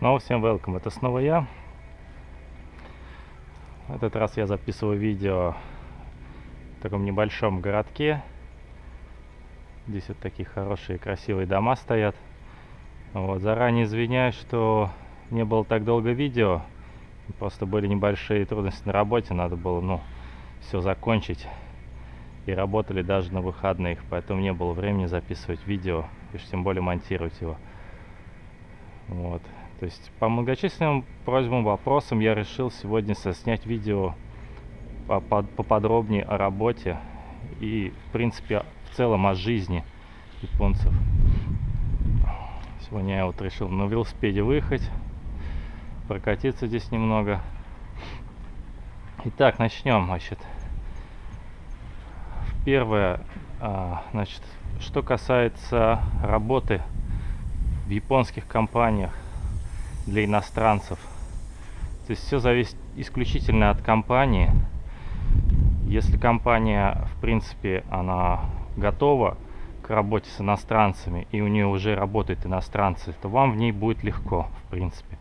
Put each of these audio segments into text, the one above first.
Снова всем welcome, это снова я. В этот раз я записываю видео в таком небольшом городке. Здесь вот такие хорошие красивые дома стоят. Вот, заранее извиняюсь, что не было так долго видео. Просто были небольшие трудности на работе, надо было, ну, все закончить. И работали даже на выходных, поэтому не было времени записывать видео, и уж тем более монтировать его. Вот. То есть по многочисленным просьбам, вопросам я решил сегодня снять видео поподробнее о работе и, в принципе, в целом о жизни японцев. Сегодня я вот решил на велосипеде выехать, прокатиться здесь немного. Итак, начнем, значит. Первое, а, значит, что касается работы в японских компаниях для иностранцев. То есть все зависит исключительно от компании. Если компания, в принципе, она готова к работе с иностранцами, и у нее уже работают иностранцы, то вам в ней будет легко, в принципе.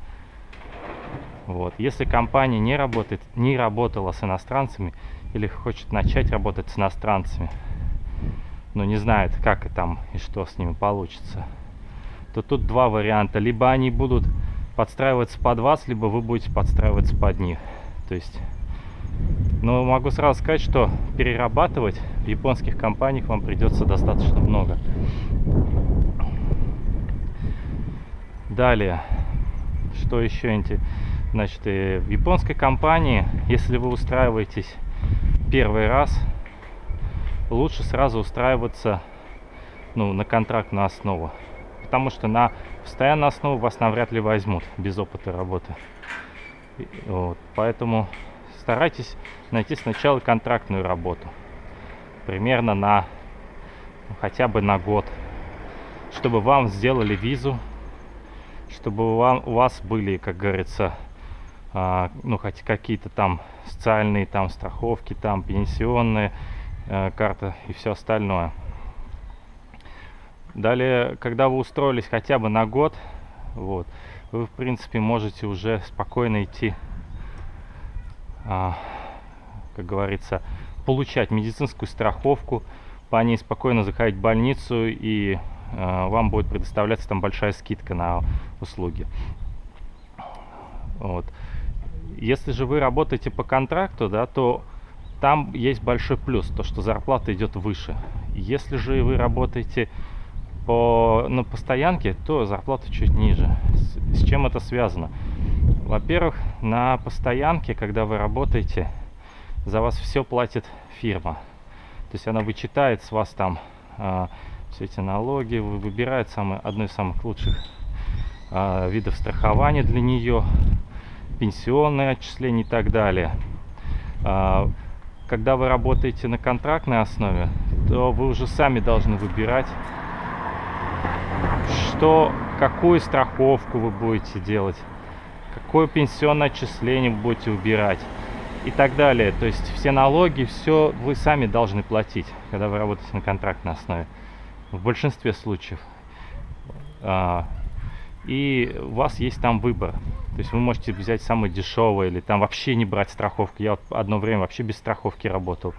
Вот. Если компания не работает, не работала с иностранцами или хочет начать работать с иностранцами, но не знает, как и там и что с ними получится, то тут два варианта. Либо они будут подстраиваться под вас, либо вы будете подстраиваться под них. То есть, но могу сразу сказать, что перерабатывать в японских компаниях вам придется достаточно много. Далее, что еще интересно? Значит, в японской компании, если вы устраиваетесь первый раз, лучше сразу устраиваться ну, на контрактную основу. Потому что на постоянную основу вас навряд ли возьмут без опыта работы. Вот, поэтому старайтесь найти сначала контрактную работу. Примерно на ну, хотя бы на год. Чтобы вам сделали визу. Чтобы вам, у вас были, как говорится, а, ну хоть какие-то там социальные там страховки там пенсионные э, карта и все остальное далее когда вы устроились хотя бы на год вот вы в принципе можете уже спокойно идти а, как говорится получать медицинскую страховку по ней спокойно заходить в больницу и э, вам будет предоставляться там большая скидка на услуги вот если же вы работаете по контракту, да, то там есть большой плюс, то что зарплата идет выше. Если же вы работаете по, на постоянке, то зарплата чуть ниже. С, с чем это связано? Во-первых, на постоянке, когда вы работаете, за вас все платит фирма. То есть она вычитает с вас там э, все эти налоги, выбирает самое, одно из самых лучших э, видов страхования для нее, пенсионные отчисления и так далее. А, когда вы работаете на контрактной основе, то вы уже сами должны выбирать, что, какую страховку вы будете делать, какое пенсионное отчисление вы будете убирать и так далее. То есть все налоги, все вы сами должны платить, когда вы работаете на контрактной основе. В большинстве случаев. А, и у вас есть там выбор. То есть вы можете взять самый дешевый или там вообще не брать страховку. Я вот одно время вообще без страховки работал.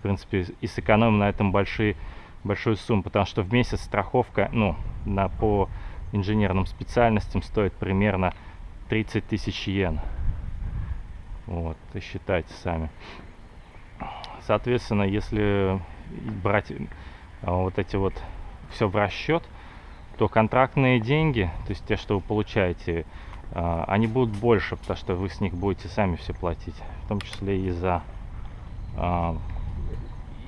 В принципе, и сэкономил на этом большие, большую сумму, потому что в месяц страховка, ну, на, по инженерным специальностям стоит примерно 30 тысяч йен. Вот, и считайте сами. Соответственно, если брать а, вот эти вот все в расчет, то контрактные деньги, то есть те, что вы получаете, а, они будут больше, потому что вы с них будете сами все платить, в том числе и за а,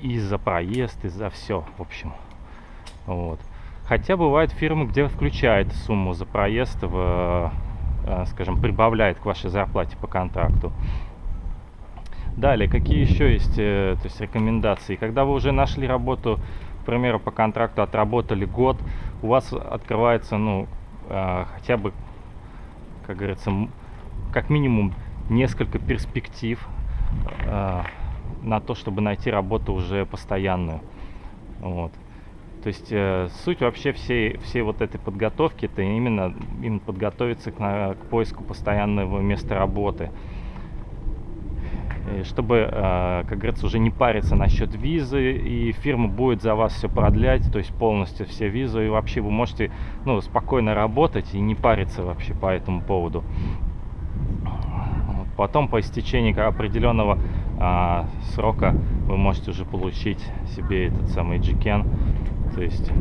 и за проезд, и за все, в общем. Вот. Хотя бывают фирмы, где включает сумму за проезд, в, а, скажем, прибавляет к вашей зарплате по контракту. Далее, какие еще есть э, то есть, рекомендации? Когда вы уже нашли работу к примеру, по контракту отработали год, у вас открывается, ну, э, хотя бы, как говорится, как минимум несколько перспектив э, на то, чтобы найти работу уже постоянную. Вот. То есть э, суть вообще всей, всей вот этой подготовки, это именно, именно подготовиться к, на, к поиску постоянного места работы. И чтобы, э, как говорится, уже не париться насчет визы, и фирма будет за вас все продлять, то есть полностью все визы, и вообще вы можете ну, спокойно работать и не париться вообще по этому поводу. Потом по истечении определенного а, срока вы можете уже получить себе этот самый джикен. То есть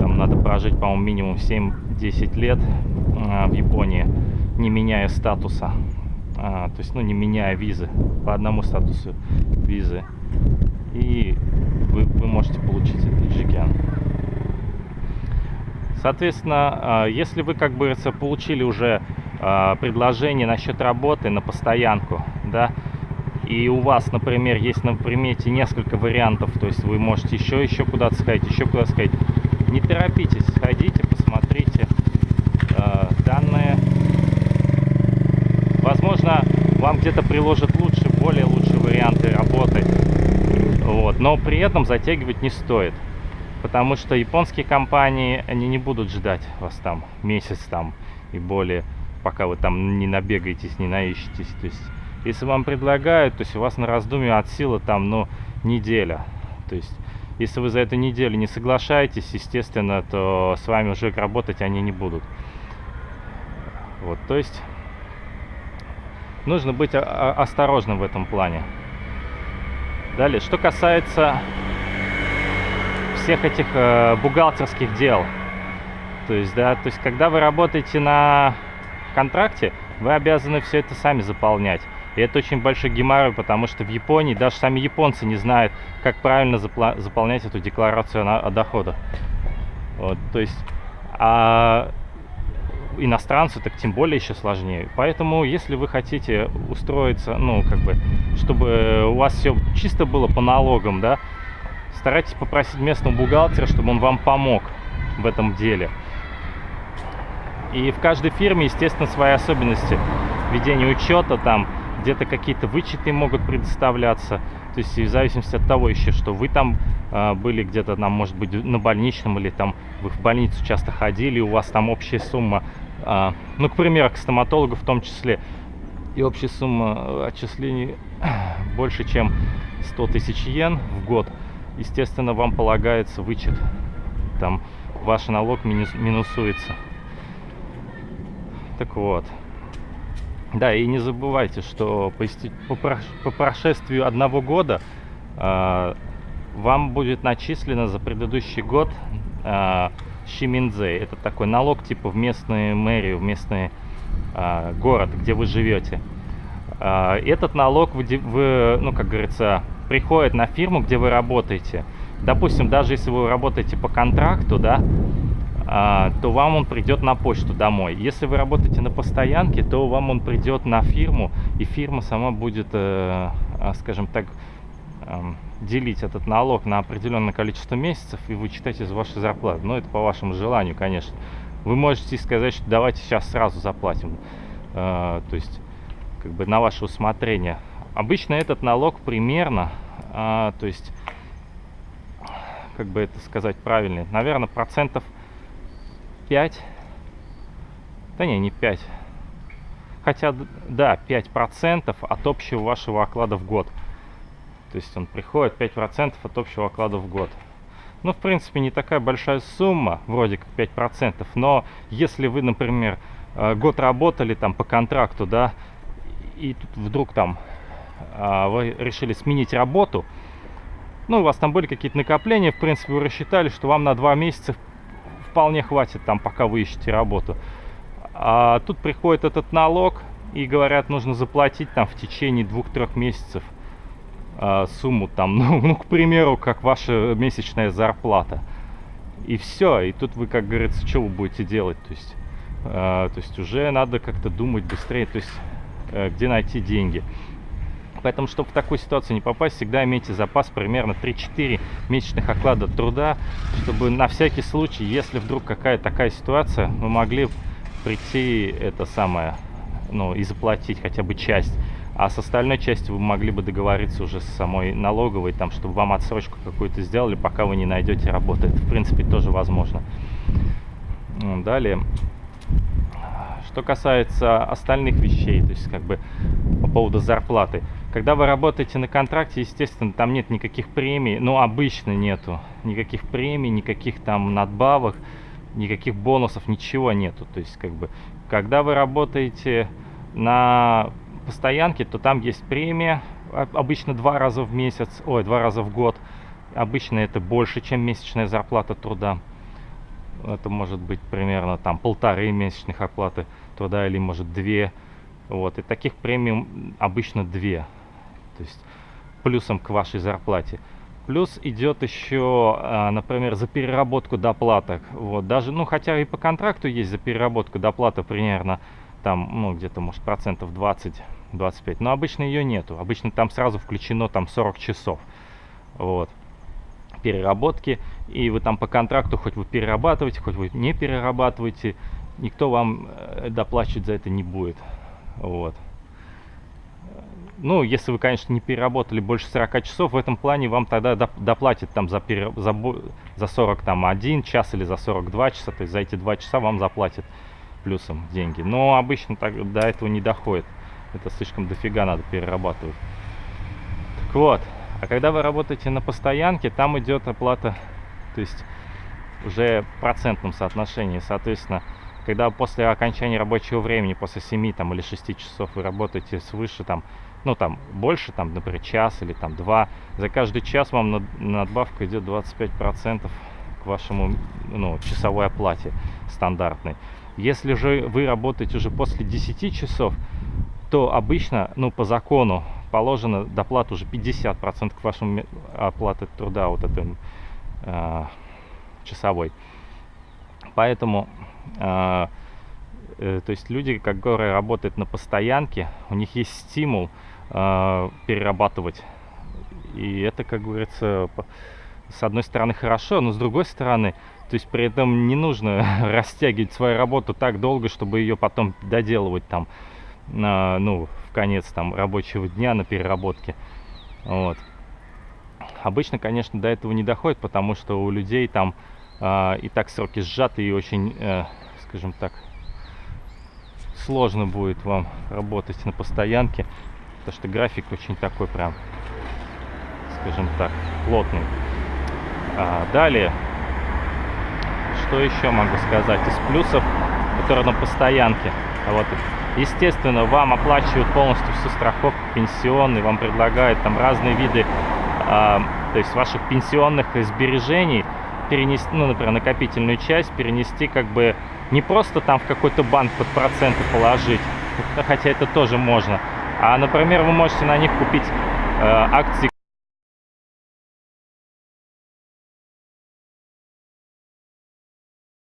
там надо прожить, по-моему, минимум 7-10 лет а, в Японии, не меняя статуса. А, то есть, ну, не меняя визы, по одному статусу визы. И вы, вы можете получить этот джикен. Соответственно, а, если вы, как бы, получили уже а, предложение насчет работы на постоянку, да, и у вас, например, есть на примете несколько вариантов, то есть вы можете еще, еще куда-то сходить, еще куда-то сходить, не торопитесь, сходите, посмотрите э, данные. Возможно, вам где-то приложат лучше, более лучшие варианты работы, вот, но при этом затягивать не стоит. Потому что японские компании, они не будут ждать вас там месяц там и более пока вы там не набегаетесь, не наищетесь. То есть, если вам предлагают, то есть у вас на раздумье от силы там, ну, неделя. То есть, если вы за эту неделю не соглашаетесь, естественно, то с вами уже работать они не будут. Вот, то есть, нужно быть осторожным в этом плане. Далее, что касается всех этих э, бухгалтерских дел. То есть, да, то есть, когда вы работаете на контракте, вы обязаны все это сами заполнять. И это очень большой геморрой, потому что в Японии даже сами японцы не знают, как правильно заполнять эту декларацию на, о доходах. Вот, то есть, а иностранцу так тем более еще сложнее. Поэтому, если вы хотите устроиться, ну, как бы, чтобы у вас все чисто было по налогам, да, старайтесь попросить местного бухгалтера, чтобы он вам помог в этом деле. И в каждой фирме, естественно, свои особенности ведения учета, там где-то какие-то вычеты могут предоставляться. То есть в зависимости от того еще, что вы там э, были где-то, там, может быть, на больничном, или там вы в больницу часто ходили, у вас там общая сумма, э, ну, к примеру, к стоматологу в том числе, и общая сумма отчислений больше, чем 100 тысяч йен в год, естественно, вам полагается вычет. Там ваш налог минус, минусуется. Так вот. Да, и не забывайте, что по, по, прошествию одного года э, вам будет начислено за предыдущий год э, Шиминзей. Это такой налог типа в местную мэрию, в местный э, город, где вы живете. Э, этот налог, вы, вы, ну, как говорится, приходит на фирму, где вы работаете. Допустим, даже если вы работаете по контракту, да, а, то вам он придет на почту домой. Если вы работаете на постоянке, то вам он придет на фирму, и фирма сама будет, э, а, скажем так, эм, делить этот налог на определенное количество месяцев и вычитать из вашей зарплаты. Но это по вашему желанию, конечно. Вы можете сказать, что давайте сейчас сразу заплатим. Э, то есть, как бы на ваше усмотрение. Обычно этот налог примерно, а, то есть, как бы это сказать правильно, наверное, процентов 5. Да не, не 5. Хотя, да, 5% от общего вашего оклада в год. То есть он приходит 5% от общего оклада в год. Ну, в принципе, не такая большая сумма, вроде как 5%, но если вы, например, э, год работали там по контракту, да, и тут вдруг там а, вы решили сменить работу, ну, у вас там были какие-то накопления, в принципе, вы рассчитали, что вам на 2 месяца вполне хватит там, пока вы ищете работу. А тут приходит этот налог и говорят, нужно заплатить там в течение двух-трех месяцев а, сумму там, ну, ну, к примеру, как ваша месячная зарплата. И все, и тут вы, как говорится, что вы будете делать? То есть, а, то есть уже надо как-то думать быстрее, то есть а, где найти деньги. Поэтому, чтобы в такую ситуацию не попасть, всегда имейте запас примерно 3-4 месячных оклада труда, чтобы на всякий случай, если вдруг какая такая ситуация, вы могли прийти это самое, ну, и заплатить хотя бы часть. а с остальной частью вы могли бы договориться уже с самой налоговой, там, чтобы вам отсрочку какую-то сделали, пока вы не найдете работу. Это, в принципе, тоже возможно. Далее. Что касается остальных вещей, то есть как бы по поводу зарплаты. Когда вы работаете на контракте, естественно, там нет никаких премий, ну обычно нету никаких премий, никаких там надбавок, никаких бонусов, ничего нету. То есть как бы, когда вы работаете на постоянке, то там есть премия, обычно два раза в месяц, ой, два раза в год. Обычно это больше, чем месячная зарплата труда. Это может быть примерно там полторы месячных оплаты труда или может две. Вот. И таких премий обычно две. То есть плюсом к вашей зарплате. Плюс идет еще, а, например, за переработку доплата. Вот, даже, ну, хотя и по контракту есть за переработку доплата примерно там, ну, где-то, может, процентов 20-25. Но обычно ее нету. Обычно там сразу включено там 40 часов. Вот переработки, и вы там по контракту, хоть вы перерабатываете, хоть вы не перерабатываете, никто вам э, доплачивать за это не будет. Вот. Ну, если вы, конечно, не переработали больше 40 часов, в этом плане вам тогда доплатят там за, пере, за, за 41 час или за 42 часа, то есть за эти 2 часа вам заплатят плюсом деньги. Но обычно так, до этого не доходит. Это слишком дофига надо перерабатывать. Так вот, а когда вы работаете на постоянке, там идет оплата, то есть уже в процентном соотношении, соответственно, когда после окончания рабочего времени, после 7 там, или 6 часов вы работаете свыше, там, ну там больше, там, например, час или там два, за каждый час вам над, надбавка идет 25% к вашему ну, часовой оплате стандартной. Если же вы работаете уже после 10 часов, то обычно, ну, по закону положено доплата уже 50% к вашему оплате труда, вот этой э, часовой. Поэтому то есть люди, которые работают на постоянке, у них есть стимул э, перерабатывать. И это, как говорится, с одной стороны хорошо, но с другой стороны, то есть при этом не нужно растягивать свою работу так долго, чтобы ее потом доделывать там, э, ну, в конец там рабочего дня на переработке. Вот. Обычно, конечно, до этого не доходит, потому что у людей там э, и так сроки сжаты и очень, э, скажем так, сложно будет вам работать на постоянке, потому что график очень такой прям, скажем так, плотный. А, далее, что еще могу сказать из плюсов, которые на постоянке. Вот, естественно, вам оплачивают полностью всю страховку пенсионный, вам предлагают там разные виды, а, то есть ваших пенсионных сбережений, перенести, ну, например, накопительную часть перенести как бы не просто там в какой-то банк под проценты положить, хотя это тоже можно, а, например, вы можете на них купить э, акции